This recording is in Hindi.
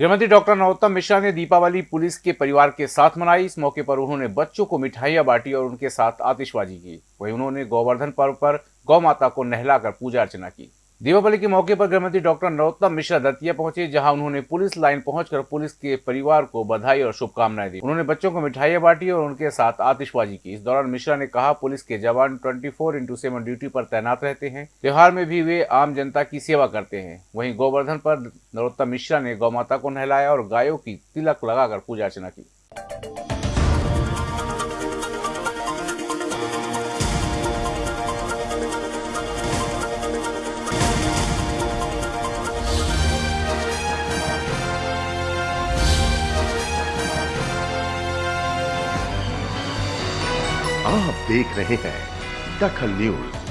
गृहमंत्री डॉक्टर नरोत्तम मिश्रा ने दीपावली पुलिस के परिवार के साथ मनाई। इस मौके पर उन्होंने बच्चों को मिठाइयाँ बांटी और उनके साथ आतिशबाजी की। वहीं उन्होंने गोवर्धन पर्व पर गौ माता को नहलाकर पूजा अर्चना की। दीपावली के मौके पर गृहमंत्री डॉक्टर नरोत्तम मिश्रा दतिया पहुँचे, जहाँ उन्होंने पुलिस लाइन पहुंचकर पुलिस के परिवार को बधाई और शुभकामनाएँ दी। उन्होंने बच्चों को मिठाइयाँ बांटी और उनके साथ आतिशबाजी की। इस दौरान मिश्रा ने कहा, पुलिस के जवान 24 फोर इंटू सेवन ड्यूटी पर तैनात रहते हैं। त्योहार में भी वे आम जनता की सेवा करते हैं। वहीं गोवर्धन पर नरोत्तम मिश्रा ने गौ माता को नहलाया और गायों की तिलक लगाकर पूजा अर्चना की। आप देख रहे हैं दखल न्यूज़।